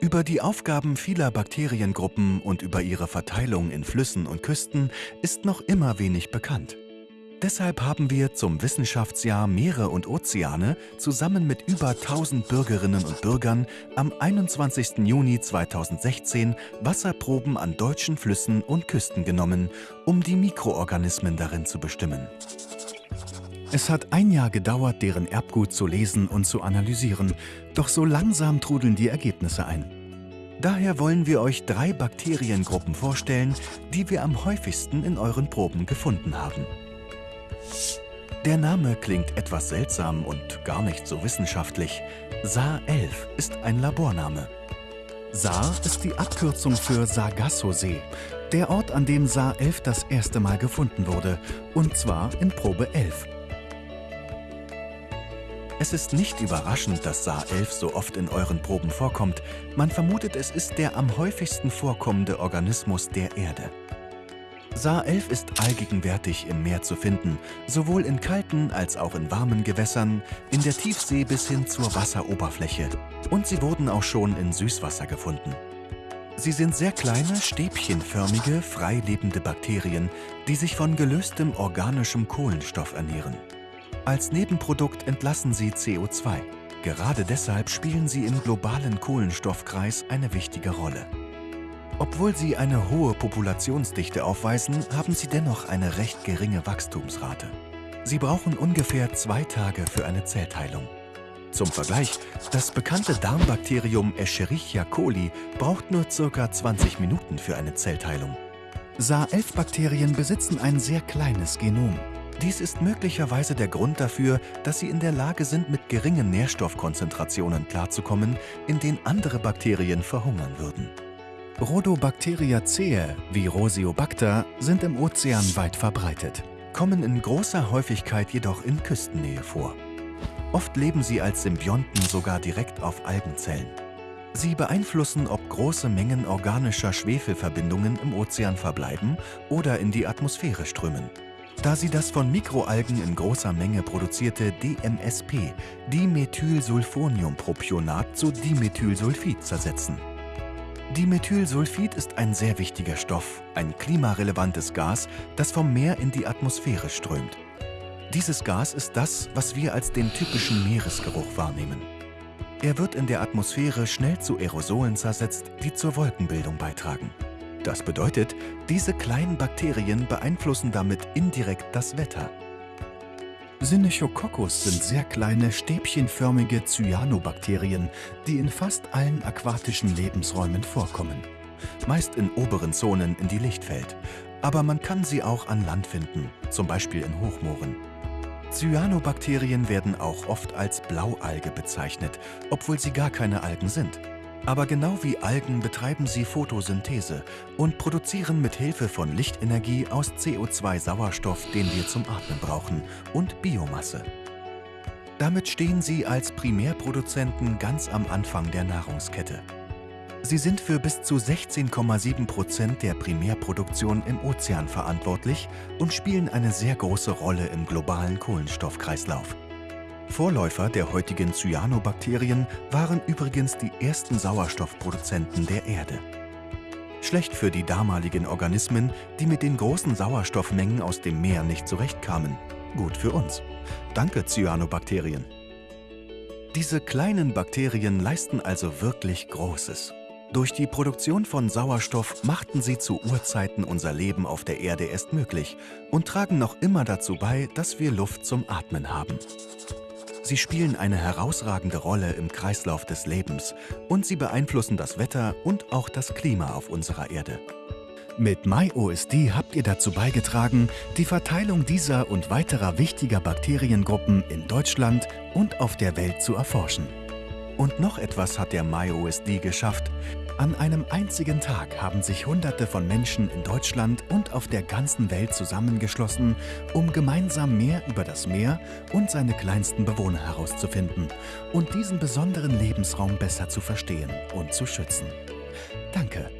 Über die Aufgaben vieler Bakteriengruppen und über ihre Verteilung in Flüssen und Küsten ist noch immer wenig bekannt. Deshalb haben wir zum Wissenschaftsjahr Meere und Ozeane zusammen mit über 1000 Bürgerinnen und Bürgern am 21. Juni 2016 Wasserproben an deutschen Flüssen und Küsten genommen, um die Mikroorganismen darin zu bestimmen. Es hat ein Jahr gedauert, deren Erbgut zu lesen und zu analysieren, doch so langsam trudeln die Ergebnisse ein. Daher wollen wir euch drei Bakteriengruppen vorstellen, die wir am häufigsten in euren Proben gefunden haben. Der Name klingt etwas seltsam und gar nicht so wissenschaftlich. SAR-11 ist ein Laborname. SAR ist die Abkürzung für Sargasso-See, der Ort, an dem SAR-11 das erste Mal gefunden wurde, und zwar in Probe 11. Es ist nicht überraschend, dass SAR-11 so oft in euren Proben vorkommt. Man vermutet, es ist der am häufigsten vorkommende Organismus der Erde. SAR-11 ist allgegenwärtig im Meer zu finden, sowohl in kalten als auch in warmen Gewässern, in der Tiefsee bis hin zur Wasseroberfläche. Und sie wurden auch schon in Süßwasser gefunden. Sie sind sehr kleine, stäbchenförmige, freilebende Bakterien, die sich von gelöstem organischem Kohlenstoff ernähren. Als Nebenprodukt entlassen sie CO2. Gerade deshalb spielen sie im globalen Kohlenstoffkreis eine wichtige Rolle. Obwohl sie eine hohe Populationsdichte aufweisen, haben sie dennoch eine recht geringe Wachstumsrate. Sie brauchen ungefähr zwei Tage für eine Zellteilung. Zum Vergleich, das bekannte Darmbakterium Escherichia coli braucht nur ca. 20 Minuten für eine Zellteilung. SAR-11-Bakterien besitzen ein sehr kleines Genom. Dies ist möglicherweise der Grund dafür, dass sie in der Lage sind, mit geringen Nährstoffkonzentrationen klarzukommen, in denen andere Bakterien verhungern würden. Rhodobacteriaceae wie Rosiobacter sind im Ozean weit verbreitet, kommen in großer Häufigkeit jedoch in Küstennähe vor. Oft leben sie als Symbionten sogar direkt auf Algenzellen. Sie beeinflussen, ob große Mengen organischer Schwefelverbindungen im Ozean verbleiben oder in die Atmosphäre strömen. Da sie das von Mikroalgen in großer Menge produzierte DMSP, Dimethylsulfoniumpropionat zu Dimethylsulfid zersetzen. Dimethylsulfid ist ein sehr wichtiger Stoff, ein klimarelevantes Gas, das vom Meer in die Atmosphäre strömt. Dieses Gas ist das, was wir als den typischen Meeresgeruch wahrnehmen. Er wird in der Atmosphäre schnell zu Aerosolen zersetzt, die zur Wolkenbildung beitragen. Das bedeutet, diese kleinen Bakterien beeinflussen damit indirekt das Wetter. Synechococcus sind sehr kleine, stäbchenförmige Cyanobakterien, die in fast allen aquatischen Lebensräumen vorkommen. Meist in oberen Zonen, in die Licht fällt. Aber man kann sie auch an Land finden, zum Beispiel in Hochmooren. Cyanobakterien werden auch oft als Blaualge bezeichnet, obwohl sie gar keine Algen sind. Aber genau wie Algen betreiben sie Photosynthese und produzieren mit Hilfe von Lichtenergie aus CO2 Sauerstoff, den wir zum Atmen brauchen, und Biomasse. Damit stehen sie als Primärproduzenten ganz am Anfang der Nahrungskette. Sie sind für bis zu 16,7 Prozent der Primärproduktion im Ozean verantwortlich und spielen eine sehr große Rolle im globalen Kohlenstoffkreislauf. Vorläufer der heutigen Cyanobakterien waren übrigens die ersten Sauerstoffproduzenten der Erde. Schlecht für die damaligen Organismen, die mit den großen Sauerstoffmengen aus dem Meer nicht zurechtkamen. Gut für uns. Danke, Cyanobakterien. Diese kleinen Bakterien leisten also wirklich Großes. Durch die Produktion von Sauerstoff machten sie zu Urzeiten unser Leben auf der Erde erst möglich und tragen noch immer dazu bei, dass wir Luft zum Atmen haben. Sie spielen eine herausragende Rolle im Kreislauf des Lebens und sie beeinflussen das Wetter und auch das Klima auf unserer Erde. Mit MyOSD habt ihr dazu beigetragen, die Verteilung dieser und weiterer wichtiger Bakteriengruppen in Deutschland und auf der Welt zu erforschen. Und noch etwas hat der MyOSD geschafft. An einem einzigen Tag haben sich Hunderte von Menschen in Deutschland und auf der ganzen Welt zusammengeschlossen, um gemeinsam mehr über das Meer und seine kleinsten Bewohner herauszufinden und diesen besonderen Lebensraum besser zu verstehen und zu schützen. Danke